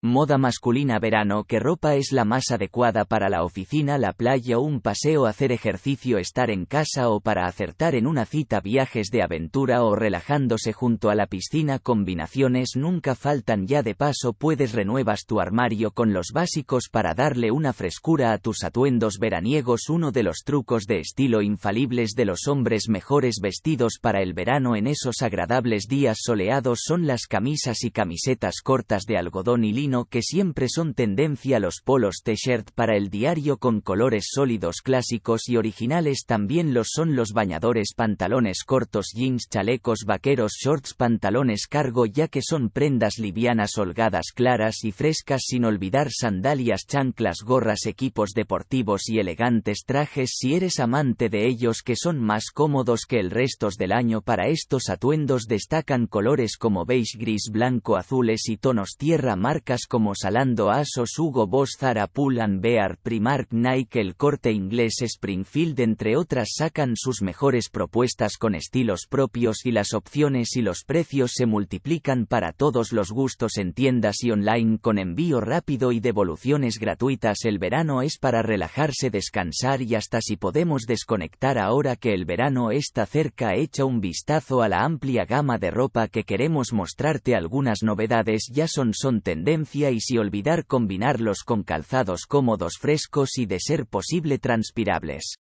Moda masculina verano ¿Qué ropa es la más adecuada para la oficina, la playa, un paseo, hacer ejercicio, estar en casa o para acertar en una cita viajes de aventura o relajándose junto a la piscina combinaciones nunca faltan ya de paso puedes renuevas tu armario con los básicos para darle una frescura a tus atuendos veraniegos uno de los trucos de estilo infalibles de los hombres mejores vestidos para el verano en esos agradables días soleados son las camisas y camisetas cortas de algodón y lino que siempre son tendencia los polos t-shirt para el diario con colores sólidos clásicos y originales también los son los bañadores pantalones cortos jeans chalecos vaqueros shorts pantalones cargo ya que son prendas livianas holgadas claras y frescas sin olvidar sandalias chanclas gorras equipos deportivos y elegantes trajes si eres amante de ellos que son más cómodos que el resto del año. Para estos atuendos destacan colores como beige gris blanco azules y tonos tierra marcas como Salando Asos Hugo Boss Zara Pull Bear Primark Nike El Corte Inglés Springfield entre otras sacan sus mejores propuestas con estilos propios y las opciones y los precios se multiplican para todos los gustos en tiendas y online con envío rápido y devoluciones gratuitas. El verano es para relajarse descansar y hasta si podemos desconectar ahora que el verano está cerca echa un vistazo a la amplia gama de ropa que queremos mostrarte. Algunas novedades ya son son y si olvidar combinarlos con calzados cómodos frescos y de ser posible transpirables.